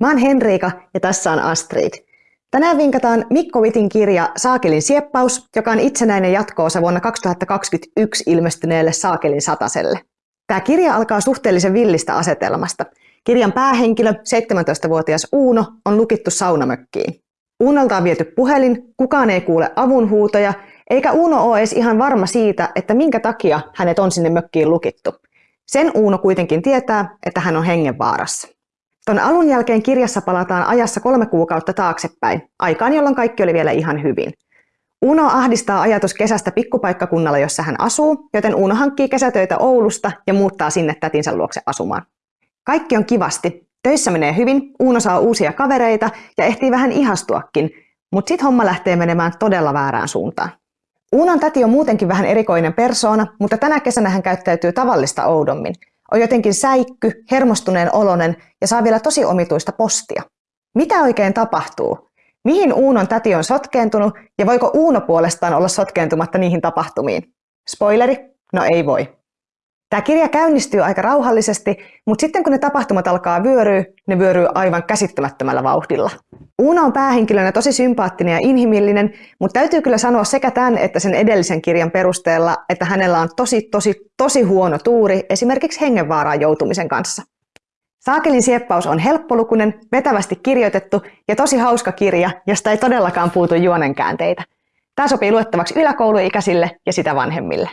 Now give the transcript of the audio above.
Mä oon Henriika ja tässä on Astrid. Tänään vinkataan Mikko Vitin kirja Saakelin sieppaus, joka on itsenäinen jatkoosa vuonna 2021 ilmestyneelle Saakelin sataselle. Tämä kirja alkaa suhteellisen villistä asetelmasta. Kirjan päähenkilö, 17-vuotias Uuno, on lukittu saunamökkiin. Uunolta on viety puhelin, kukaan ei kuule avunhuutoja, eikä Uuno ole edes ihan varma siitä, että minkä takia hänet on sinne mökkiin lukittu. Sen Uuno kuitenkin tietää, että hän on hengenvaarassa. Tuon alun jälkeen kirjassa palataan ajassa kolme kuukautta taaksepäin, aikaan jolloin kaikki oli vielä ihan hyvin. Uno ahdistaa ajatus kesästä pikkupaikkakunnalla, jossa hän asuu, joten Uno hankkii kesätöitä Oulusta ja muuttaa sinne tätinsä luokse asumaan. Kaikki on kivasti. Töissä menee hyvin, Uno saa uusia kavereita ja ehtii vähän ihastuakin, mutta sitten homma lähtee menemään todella väärään suuntaan. Uunon täti on muutenkin vähän erikoinen persoona, mutta tänä kesänä hän käyttäytyy tavallista oudommin – on jotenkin säikky, hermostuneen olonen ja saa vielä tosi omituista postia. Mitä oikein tapahtuu? Mihin Uunon täti on sotkeentunut ja voiko Uuno puolestaan olla sotkeentumatta niihin tapahtumiin? Spoileri? No ei voi. Tämä kirja käynnistyy aika rauhallisesti, mutta sitten kun ne tapahtumat alkaa vyöryä, ne vyöryy aivan käsittämättömällä vauhdilla. Uuna on päähenkilönä tosi sympaattinen ja inhimillinen, mutta täytyy kyllä sanoa sekä tämän että sen edellisen kirjan perusteella, että hänellä on tosi, tosi, tosi huono tuuri esimerkiksi hengenvaaraan joutumisen kanssa. Saakelin sieppaus on helppolukunen, vetävästi kirjoitettu ja tosi hauska kirja, josta ei todellakaan puutu juonenkäänteitä. Tämä sopii luettavaksi yläkouluikäisille ja sitä vanhemmille.